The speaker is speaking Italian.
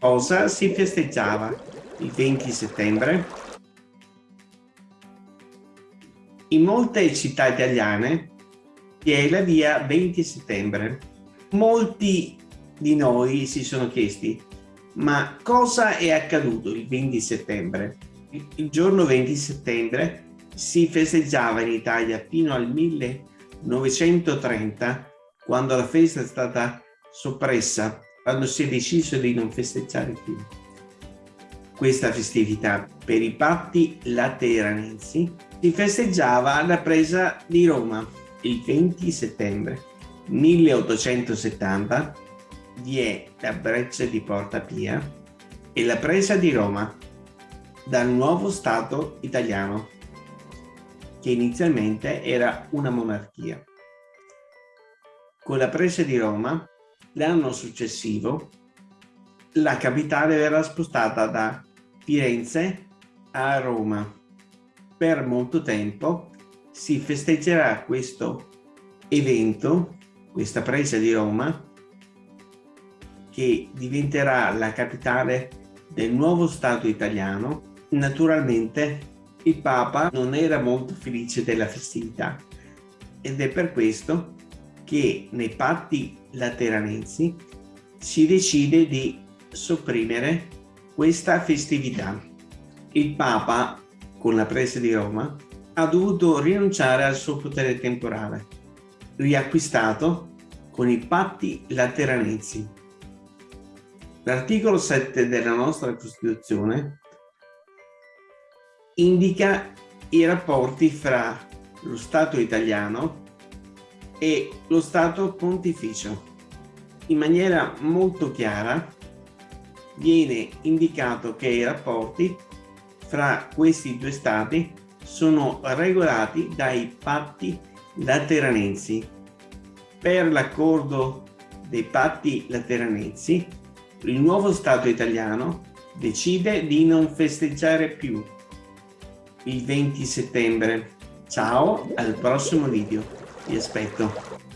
Cosa si festeggiava il 20 settembre? In molte città italiane vi è la via 20 settembre. Molti di noi si sono chiesti ma cosa è accaduto il 20 settembre? Il giorno 20 settembre si festeggiava in Italia fino al 1930 quando la festa è stata soppressa, quando si è deciso di non festeggiare più. Questa festività per i patti lateranensi si festeggiava alla presa di Roma il 20 settembre 1870 vi è la breccia di Porta Pia e la presa di Roma dal nuovo Stato italiano, che inizialmente era una monarchia. Con la presa di Roma, l'anno successivo, la capitale verrà spostata da Firenze a Roma. Per molto tempo si festeggerà questo evento, questa presa di Roma, che diventerà la capitale del nuovo Stato italiano, naturalmente il Papa non era molto felice della festività ed è per questo che nei patti lateranensi si decide di sopprimere questa festività. Il Papa, con la presa di Roma, ha dovuto rinunciare al suo potere temporale, riacquistato con i patti lateranensi L'articolo 7 della nostra Costituzione indica i rapporti fra lo Stato italiano e lo Stato pontificio. In maniera molto chiara viene indicato che i rapporti fra questi due stati sono regolati dai patti lateranensi. Per l'accordo dei patti lateranensi il nuovo Stato italiano decide di non festeggiare più il 20 settembre. Ciao, al prossimo video. Vi aspetto.